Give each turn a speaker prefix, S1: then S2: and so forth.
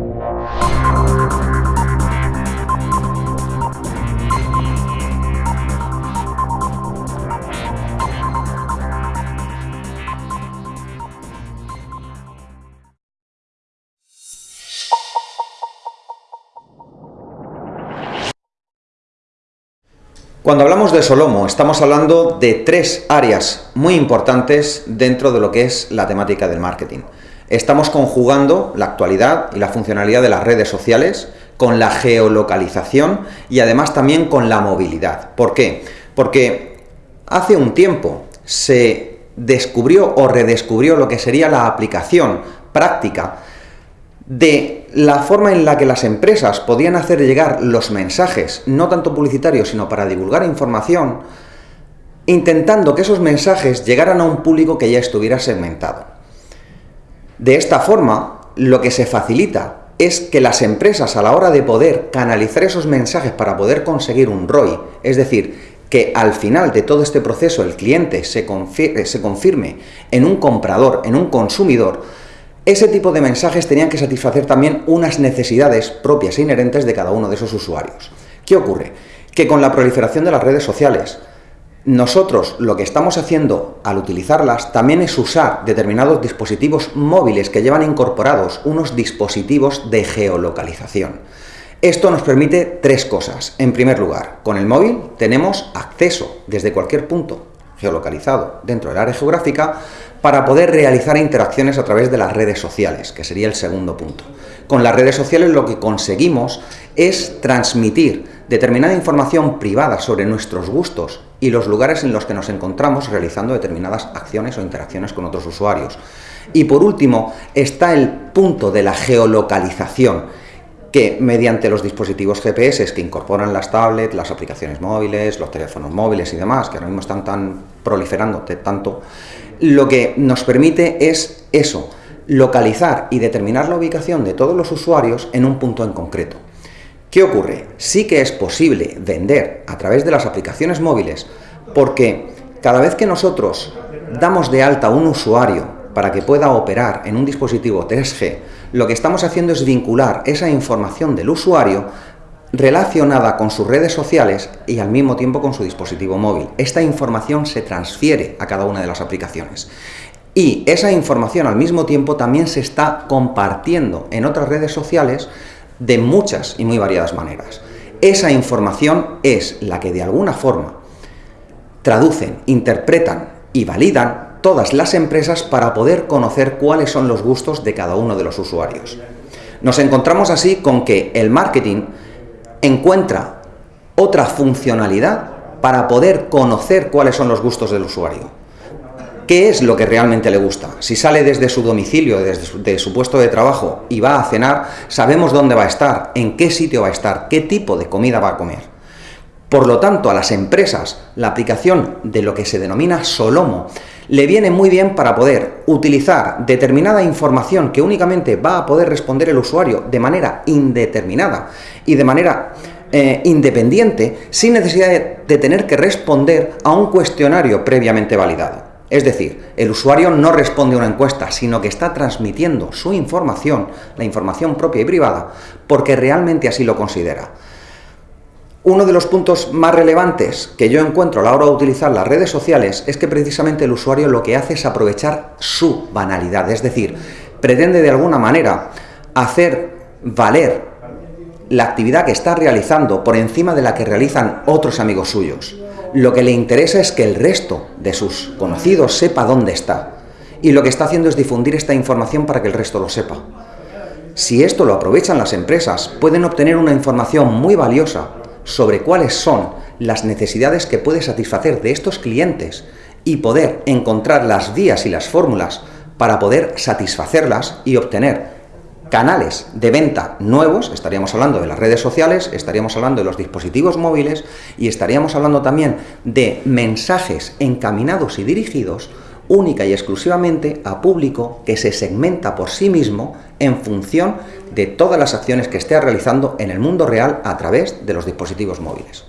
S1: Música Cuando hablamos de Solomo, estamos hablando de tres áreas muy importantes dentro de lo que es la temática del marketing. Estamos conjugando la actualidad y la funcionalidad de las redes sociales con la geolocalización y además también con la movilidad. ¿Por qué? Porque hace un tiempo se descubrió o redescubrió lo que sería la aplicación práctica de la forma en la que las empresas podían hacer llegar los mensajes, no tanto publicitarios, sino para divulgar información, intentando que esos mensajes llegaran a un público que ya estuviera segmentado. De esta forma, lo que se facilita es que las empresas a la hora de poder canalizar esos mensajes para poder conseguir un ROI, es decir, que al final de todo este proceso el cliente se, se confirme en un comprador, en un consumidor, ese tipo de mensajes tenían que satisfacer también unas necesidades propias e inherentes de cada uno de esos usuarios. ¿Qué ocurre? Que con la proliferación de las redes sociales, nosotros lo que estamos haciendo al utilizarlas también es usar determinados dispositivos móviles que llevan incorporados unos dispositivos de geolocalización. Esto nos permite tres cosas. En primer lugar, con el móvil tenemos acceso desde cualquier punto geolocalizado dentro del área geográfica para poder realizar interacciones a través de las redes sociales, que sería el segundo punto. Con las redes sociales lo que conseguimos es transmitir determinada información privada sobre nuestros gustos y los lugares en los que nos encontramos realizando determinadas acciones o interacciones con otros usuarios. Y por último está el punto de la geolocalización, que mediante los dispositivos GPS que incorporan las tablets, las aplicaciones móviles, los teléfonos móviles y demás, que ahora mismo están tan proliferando tanto, lo que nos permite es eso, localizar y determinar la ubicación de todos los usuarios en un punto en concreto. ¿Qué ocurre? Sí que es posible vender a través de las aplicaciones móviles porque cada vez que nosotros damos de alta a un usuario para que pueda operar en un dispositivo 3G, lo que estamos haciendo es vincular esa información del usuario relacionada con sus redes sociales y al mismo tiempo con su dispositivo móvil. Esta información se transfiere a cada una de las aplicaciones. Y esa información al mismo tiempo también se está compartiendo en otras redes sociales de muchas y muy variadas maneras. Esa información es la que de alguna forma traducen, interpretan y validan todas las empresas para poder conocer cuáles son los gustos de cada uno de los usuarios. Nos encontramos así con que el marketing encuentra otra funcionalidad para poder conocer cuáles son los gustos del usuario. ¿Qué es lo que realmente le gusta? Si sale desde su domicilio, desde su, puesto de trabajo y va a cenar, sabemos dónde va a estar, en qué sitio va a estar, qué tipo de comida va a comer. Por lo tanto, a las empresas, la aplicación de lo que se denomina Solomo le viene muy bien para poder utilizar determinada información que únicamente va a poder responder el usuario de manera indeterminada y de manera eh, independiente sin necesidad de tener que responder a un cuestionario previamente validado. Es decir, el usuario no responde a una encuesta, sino que está transmitiendo su información, la información propia y privada, porque realmente así lo considera. Uno de los puntos más relevantes que yo encuentro a la hora de utilizar las redes sociales es que precisamente el usuario lo que hace es aprovechar su banalidad, es decir, pretende de alguna manera hacer valer la actividad que está realizando por encima de la que realizan otros amigos suyos. Lo que le interesa es que el resto de sus conocidos sepa dónde está. Y lo que está haciendo es difundir esta información para que el resto lo sepa. Si esto lo aprovechan las empresas, pueden obtener una información muy valiosa sobre cuáles son las necesidades que puede satisfacer de estos clientes y poder encontrar las vías y las fórmulas para poder satisfacerlas y obtener canales de venta nuevos, estaríamos hablando de las redes sociales, estaríamos hablando de los dispositivos móviles y estaríamos hablando también de mensajes encaminados y dirigidos única y exclusivamente a público que se segmenta por sí mismo en función de todas las acciones que esté realizando en el mundo real a través de los dispositivos móviles.